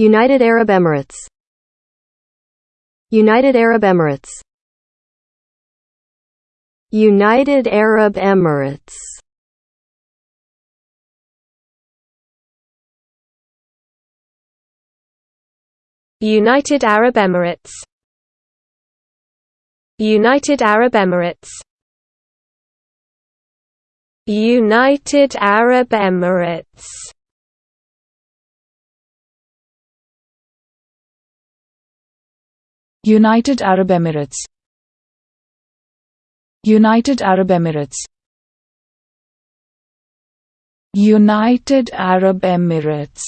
United Arab Emirates. United Arab Emirates. United Arab Emirates. United Arab Emirates. United Arab Emirates. United Arab Emirates United Arab Emirates. United Arab Emirates. United Arab Emirates